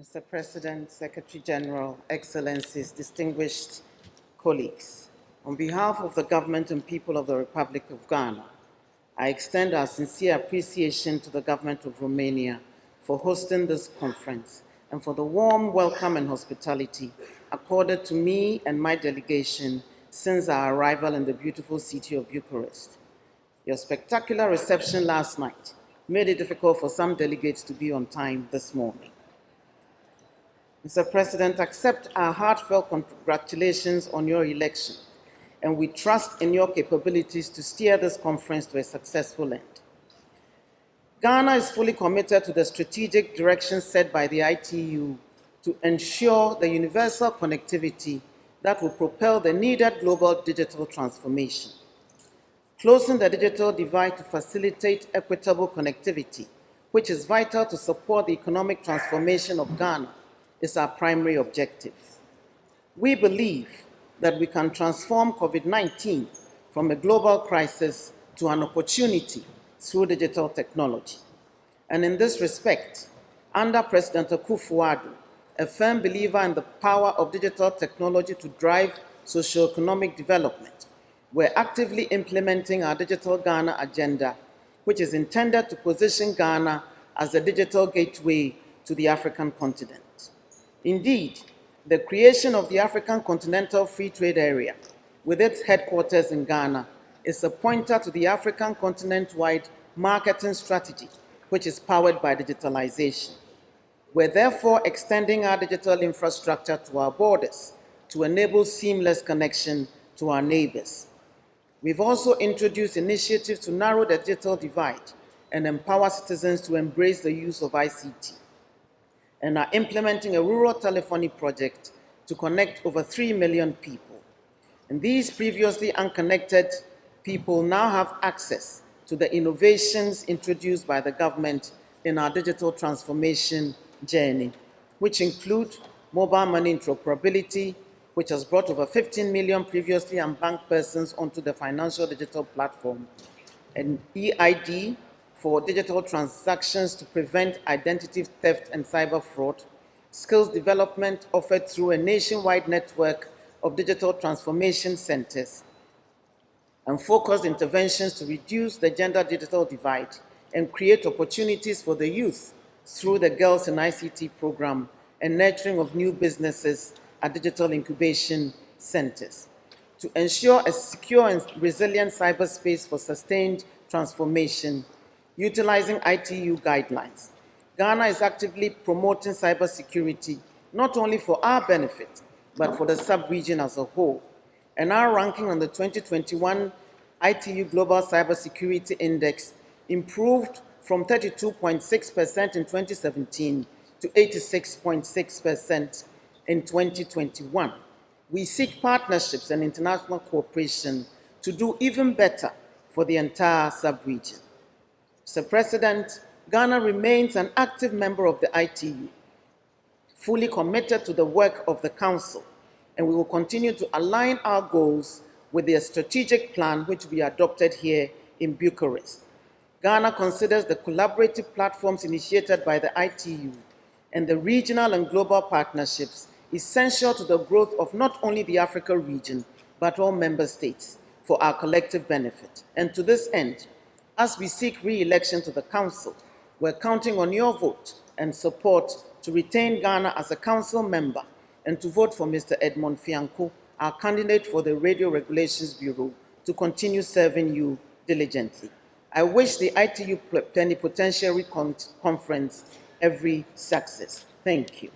Mr. President, Secretary General, Excellencies, distinguished colleagues, on behalf of the government and people of the Republic of Ghana, I extend our sincere appreciation to the government of Romania for hosting this conference and for the warm welcome and hospitality accorded to me and my delegation since our arrival in the beautiful city of Bucharest. Your spectacular reception last night made it difficult for some delegates to be on time this morning. Mr. President, accept our heartfelt congratulations on your election, and we trust in your capabilities to steer this conference to a successful end. Ghana is fully committed to the strategic direction set by the ITU to ensure the universal connectivity that will propel the needed global digital transformation. Closing the digital divide to facilitate equitable connectivity, which is vital to support the economic transformation of Ghana, is our primary objective. We believe that we can transform COVID-19 from a global crisis to an opportunity through digital technology. And in this respect, under President Akufo-Addo, a firm believer in the power of digital technology to drive socio-economic development, we're actively implementing our Digital Ghana agenda, which is intended to position Ghana as a digital gateway to the African continent. Indeed, the creation of the African Continental Free Trade Area, with its headquarters in Ghana, is a pointer to the African continent-wide marketing strategy, which is powered by digitalization. We're therefore extending our digital infrastructure to our borders to enable seamless connection to our neighbors. We've also introduced initiatives to narrow the digital divide and empower citizens to embrace the use of ICT and are implementing a rural telephony project to connect over 3 million people. And these previously unconnected people now have access to the innovations introduced by the government in our digital transformation journey, which include mobile money interoperability, which has brought over 15 million previously unbanked persons onto the financial digital platform, and EID, for digital transactions to prevent identity theft and cyber fraud, skills development offered through a nationwide network of digital transformation centers, and focused interventions to reduce the gender digital divide and create opportunities for the youth through the Girls in ICT program and nurturing of new businesses at digital incubation centers. To ensure a secure and resilient cyberspace for sustained transformation, utilizing ITU guidelines. Ghana is actively promoting cybersecurity, not only for our benefit, but for the sub-region as a whole. And our ranking on the 2021 ITU Global Cybersecurity Index improved from 32.6% in 2017 to 86.6% in 2021. We seek partnerships and international cooperation to do even better for the entire sub-region. Mr. President, Ghana remains an active member of the ITU, fully committed to the work of the Council, and we will continue to align our goals with the strategic plan which we adopted here in Bucharest. Ghana considers the collaborative platforms initiated by the ITU and the regional and global partnerships essential to the growth of not only the Africa region, but all member states for our collective benefit. And to this end, as we seek re-election to the Council, we're counting on your vote and support to retain Ghana as a Council member and to vote for Mr. Edmund Fianko, our candidate for the Radio Regulations Bureau, to continue serving you diligently. I wish the ITU Plenipotentiary Conference every success. Thank you.